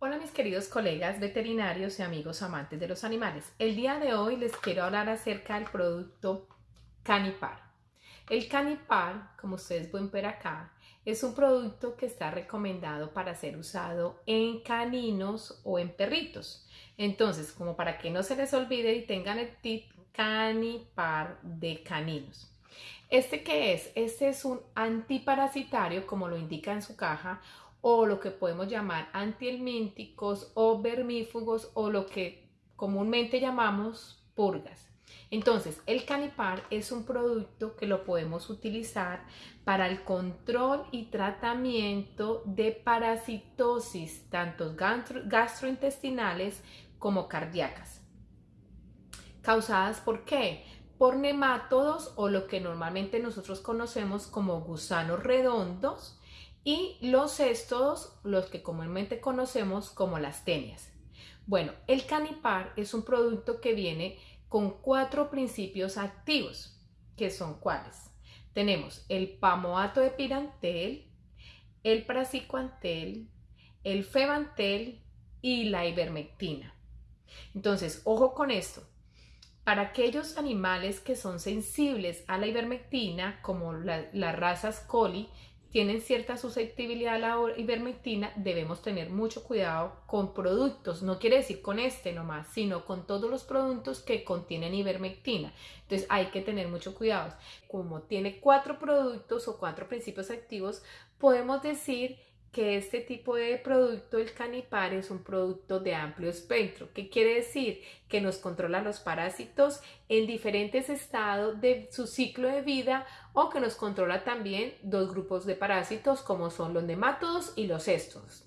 Hola mis queridos colegas veterinarios y amigos amantes de los animales. El día de hoy les quiero hablar acerca del producto Canipar. El Canipar, como ustedes pueden ver acá, es un producto que está recomendado para ser usado en caninos o en perritos. Entonces, como para que no se les olvide y tengan el tip Canipar de caninos. ¿Este qué es? Este es un antiparasitario, como lo indica en su caja, o lo que podemos llamar antihelmínticos o vermífugos o lo que comúnmente llamamos purgas. Entonces, el canipar es un producto que lo podemos utilizar para el control y tratamiento de parasitosis, tanto gastrointestinales como cardíacas. ¿Causadas por qué? Por nemátodos o lo que normalmente nosotros conocemos como gusanos redondos y los céstodos, los que comúnmente conocemos como las tenias. Bueno, el canipar es un producto que viene con cuatro principios activos, que son cuáles. Tenemos el pamoato de pirantel, el praziquantel, el febantel y la ivermectina. Entonces, ojo con esto. Para aquellos animales que son sensibles a la ivermectina, como las razas coli, tienen cierta susceptibilidad a la ivermectina, debemos tener mucho cuidado con productos. No quiere decir con este nomás, sino con todos los productos que contienen ivermectina. Entonces hay que tener mucho cuidado. Como tiene cuatro productos o cuatro principios activos, podemos decir que este tipo de producto, el canipar, es un producto de amplio espectro. ¿Qué quiere decir? Que nos controla los parásitos en diferentes estados de su ciclo de vida o que nos controla también dos grupos de parásitos como son los nemátodos y los estos.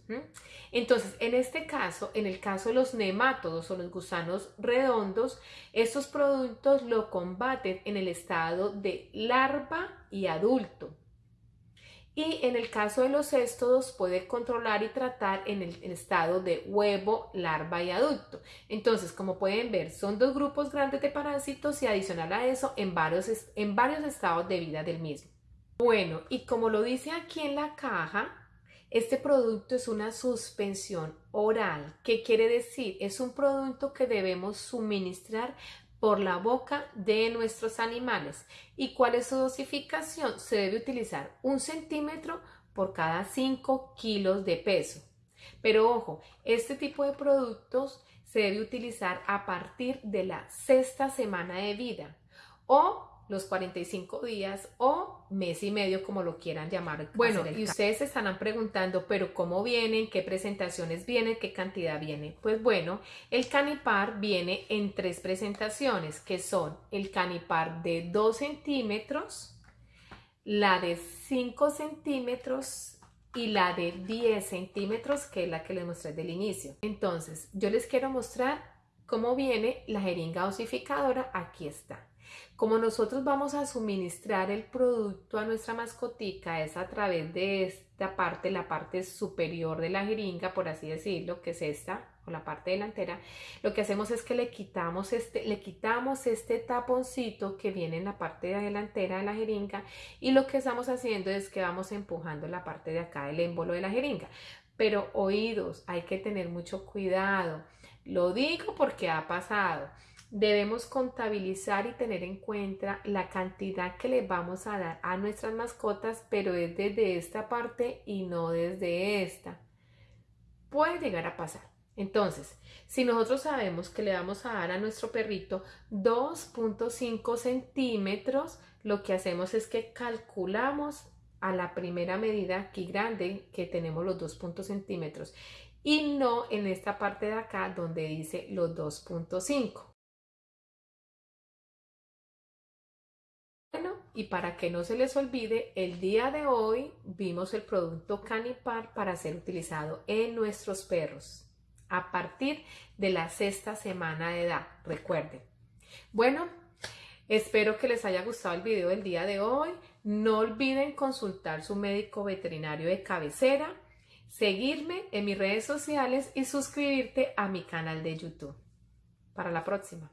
Entonces, en este caso, en el caso de los nemátodos o los gusanos redondos, estos productos lo combaten en el estado de larva y adulto y en el caso de los éstodos puede controlar y tratar en el estado de huevo, larva y adulto. Entonces, como pueden ver, son dos grupos grandes de parásitos y adicional a eso en varios, en varios estados de vida del mismo. Bueno, y como lo dice aquí en la caja, este producto es una suspensión oral. ¿Qué quiere decir? Es un producto que debemos suministrar por la boca de nuestros animales. ¿Y cuál es su dosificación? Se debe utilizar un centímetro por cada 5 kilos de peso. Pero ojo, este tipo de productos se debe utilizar a partir de la sexta semana de vida o los 45 días o mes y medio, como lo quieran llamar. Bueno, y ustedes se estarán preguntando, pero ¿cómo vienen? ¿Qué presentaciones vienen? ¿Qué cantidad viene? Pues bueno, el canipar viene en tres presentaciones, que son el canipar de 2 centímetros, la de 5 centímetros y la de 10 centímetros, que es la que les mostré del inicio. Entonces, yo les quiero mostrar cómo viene la jeringa osificadora. Aquí está. Como nosotros vamos a suministrar el producto a nuestra mascotica es a través de esta parte, la parte superior de la jeringa, por así decirlo, que es esta, o la parte delantera, lo que hacemos es que le quitamos este, le quitamos este taponcito que viene en la parte delantera de la jeringa y lo que estamos haciendo es que vamos empujando la parte de acá del émbolo de la jeringa. Pero oídos, hay que tener mucho cuidado. Lo digo porque ha pasado debemos contabilizar y tener en cuenta la cantidad que le vamos a dar a nuestras mascotas, pero es desde esta parte y no desde esta. Puede llegar a pasar. Entonces, si nosotros sabemos que le vamos a dar a nuestro perrito 2.5 centímetros, lo que hacemos es que calculamos a la primera medida aquí grande que tenemos los 2.5 centímetros y no en esta parte de acá donde dice los 2.5. Y para que no se les olvide, el día de hoy vimos el producto Canipar para ser utilizado en nuestros perros a partir de la sexta semana de edad, recuerden. Bueno, espero que les haya gustado el video del día de hoy. No olviden consultar su médico veterinario de cabecera, seguirme en mis redes sociales y suscribirte a mi canal de YouTube. Para la próxima.